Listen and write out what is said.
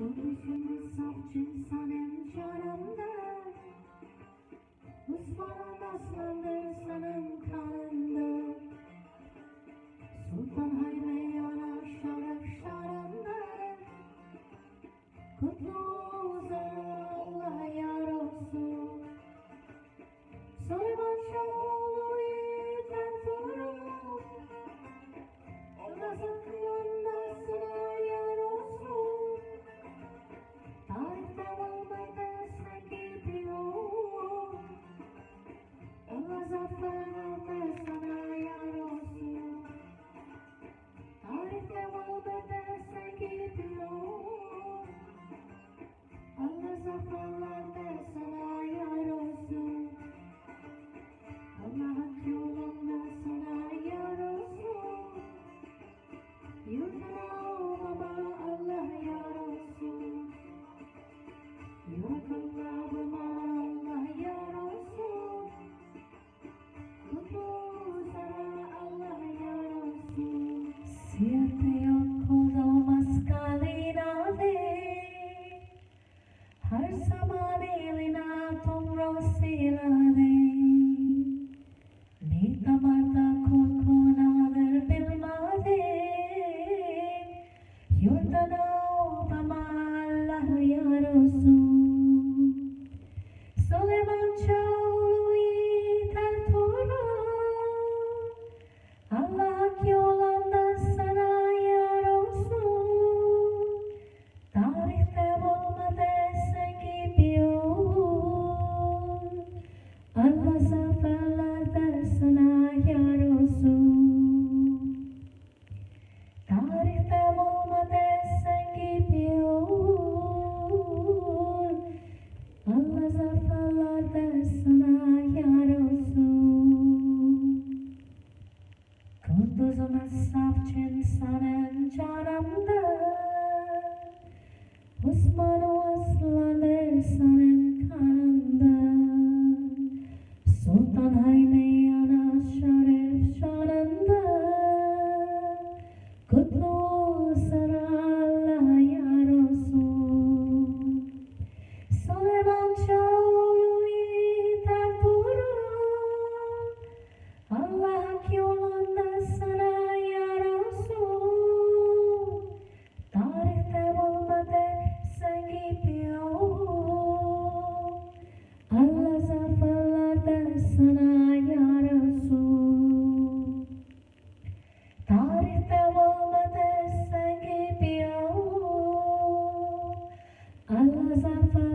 Bu Kurusun saf çinsanem çaremden as a fire. Safçın sanan çaramda Osman aslanır sanan Sultan Haydar the sun